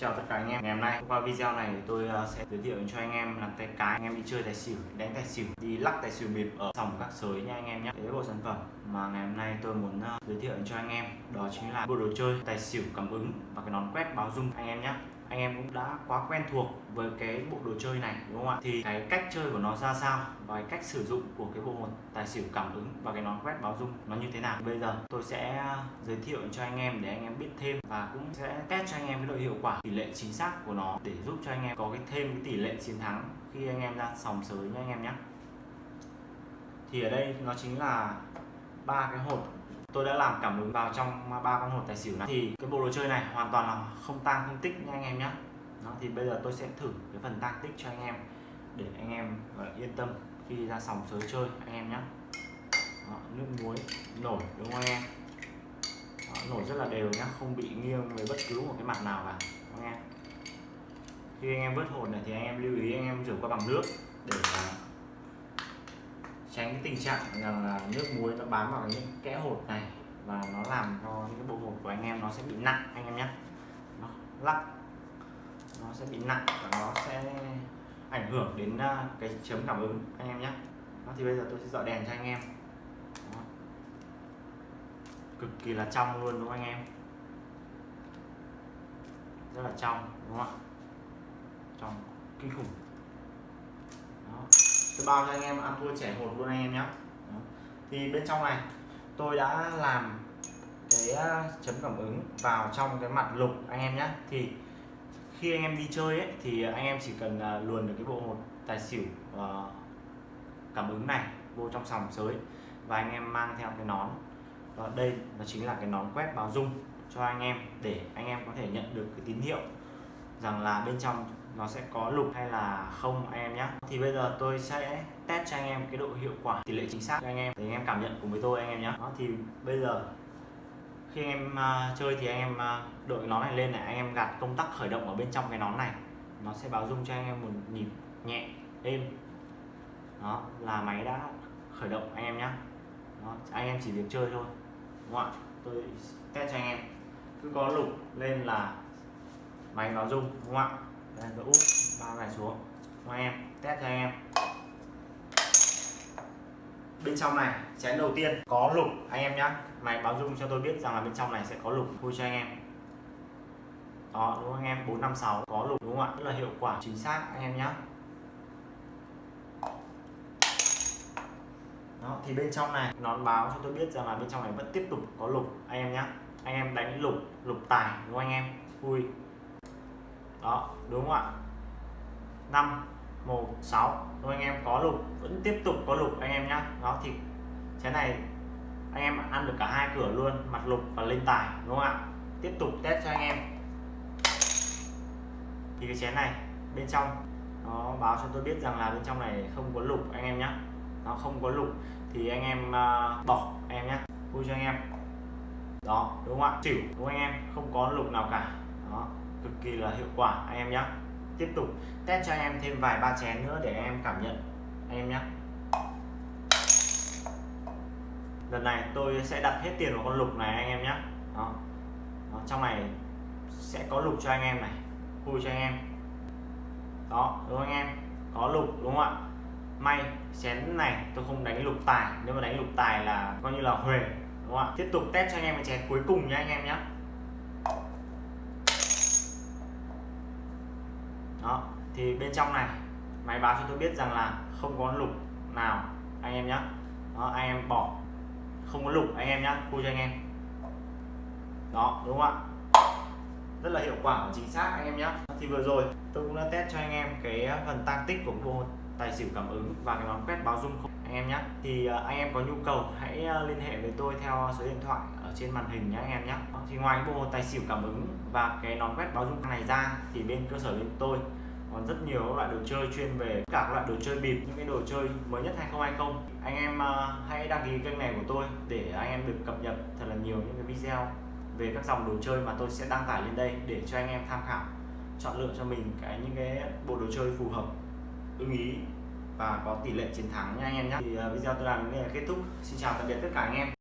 Chào tất cả anh em. Ngày hôm nay, qua video này thì tôi ờ, sẽ giới thiệu cho anh em làm tay cái anh em đi chơi tài xỉu, đánh tài xỉu, đi lắc tài xỉu bịp ở sòng các sới nha anh em nhé cái bộ sản phẩm mà ngày hôm nay tôi muốn ờ, giới thiệu cho anh em. Đó chính là bộ đồ chơi tài xỉu cảm ứng và cái nón quét báo dung anh em nhé anh em cũng đã quá quen thuộc với cái bộ đồ chơi này, đúng không ạ? Thì cái cách chơi của nó ra sao và cái cách sử dụng của cái bộ hột tài xỉu cảm ứng và cái nón quét báo dung nó như thế nào? Bây giờ tôi sẽ giới thiệu cho anh em để anh em biết thêm và cũng sẽ test cho anh em cái độ hiệu quả, tỷ lệ chính xác của nó để giúp cho anh em có cái thêm cái tỷ lệ chiến thắng khi anh em ra sòng sới nhé anh em nhé. Thì ở đây nó chính là ba cái hột tôi đã làm cảm ứng vào trong ba con hột tài xỉu này. Thì cái bộ đồ chơi này hoàn toàn là không tăng không tích nha anh em nhé đó thì bây giờ tôi sẽ thử cái phần tăng tích cho anh em để anh em yên tâm khi ra sòng sới chơi anh em nhé đó, nước muối nổi đúng không anh em? Đó, nổi rất là đều nhá không bị nghiêng về bất cứ một cái mặt nào cả anh em? Khi anh em vớt hột này thì anh em lưu ý anh em rửa qua bằng nước để à, tránh cái tình trạng rằng là nước muối nó bám vào những kẽ hột này và nó làm cho những cái bộ hột của anh em nó sẽ bị nặng anh em nhé. Nó lắc nó sẽ bị nặng và nó sẽ ảnh hưởng đến à, cái chấm cảm ứng anh em nhé. Đó, thì bây giờ tôi sẽ dọi đèn cho anh em. Đó. cực kỳ là trong luôn đúng không anh em? Rất là trong đúng không ạ? Trong kinh khủng tôi bao cho anh em ăn thua trẻ hột luôn anh em nhé thì bên trong này tôi đã làm cái à, chấm cảm ứng vào trong cái mặt lục anh em nhé thì khi anh em đi chơi ấy, thì anh em chỉ cần à, luồn được cái bộ hột tài xỉu à, cảm ứng này vô trong sòng sới và anh em mang theo cái nón. Và đây nó chính là cái nón quét báo dung cho anh em để anh em có thể nhận được cái tín hiệu rằng là bên trong nó sẽ có lục hay là không anh em nhé thì bây giờ tôi sẽ test cho anh em cái độ hiệu quả tỷ lệ chính xác cho anh em để anh em cảm nhận cùng với tôi anh em nhé đó thì bây giờ khi anh em uh, chơi thì anh em uh, đội nón này lên này anh em gạt công tắc khởi động ở bên trong cái nón này. Nó sẽ báo rung cho anh em một nhịp nhẹ êm. Đó là máy đã khởi động anh em nhé đó, anh em chỉ việc chơi thôi đúng không ạ? Tôi test cho anh em. Cứ có lục lên là máy nó rung, đúng không ạ? Đây tôi úp ba này xuống. Cho em, test cho em. Bên trong này, chén đầu tiên có lục. Anh em nhé máy báo dung cho tôi biết rằng là bên trong này sẽ có lục. Vui cho anh em. Đó, đúng không anh em 456 có lục đúng không ạ? Rất là hiệu quả, chính xác, anh em nhé đó, thì bên trong này, nó báo cho tôi biết rằng là bên trong này vẫn tiếp tục có lục. Anh em nhé anh em đánh lục lục tài, đúng không anh em? Vui đó đúng không ạ? 5 1 6 đúng anh em có lục vẫn tiếp tục có lục anh em nhá. Đó thì cái này anh em ăn được cả hai cửa luôn mặt lục và lên tài đúng không ạ? Tiếp tục test cho anh em. Thì cái chén này bên trong nó báo cho tôi biết rằng là bên trong này không có lục anh em nhé nó không có lục thì anh em uh, bỏ anh em nhé vui cho anh em. Đó đúng không ạ? Xỉu đúng không anh em? Không có lục nào cả. Đó cực kỳ là hiệu quả. Anh em nhé tiếp tục test cho anh em thêm vài ba chén nữa để anh em cảm nhận. Anh em nhé lần này tôi sẽ đặt hết tiền vào con lục này anh em nhé đó. đó, trong này sẽ có lục cho anh em này. Vui cho anh em. Đó, đúng không anh em? Có lục, đúng không ạ? May chén này tôi không đánh lục tài. Nếu mà đánh lục tài là coi như là huề, đúng không ạ? Tiếp tục test cho anh em cái chén cuối cùng nhé anh em nhé đó, thì bên trong này, máy báo cho tôi biết rằng là không có lục nào, anh em nhé đó, anh em bỏ. Không có lục, anh em nhé khui cho anh em. Đó, đúng không ạ? Rất là hiệu quả và chính xác, anh em nhé thì vừa rồi, tôi cũng đã test cho anh em cái phần tăng tích của bộ tài xỉu cảm ứng và cái món quét báo dung không anh em nhé. Thì à, anh em có nhu cầu hãy à, liên hệ với tôi theo số điện thoại ở trên màn hình nhé anh em nhé. Thì ngoài bộ tài xỉu cảm ứng và cái nón quét báo dung này ra thì bên cơ sở bên tôi còn rất nhiều loại đồ chơi chuyên về cả các loại đồ chơi bịp, những cái đồ chơi mới nhất 2020 anh em à, hãy đăng ký kênh này của tôi để anh em được cập nhật thật là nhiều những cái video về các dòng đồ chơi mà tôi sẽ đăng tải lên đây để cho anh em tham khảo, chọn lựa cho mình cái, những cái bộ đồ chơi phù hợp, ưng ý và có tỷ lệ chiến thắng nha anh em nhé thì uh, video tôi làm đến đây là kết thúc. Xin chào tạm biệt tất cả anh em.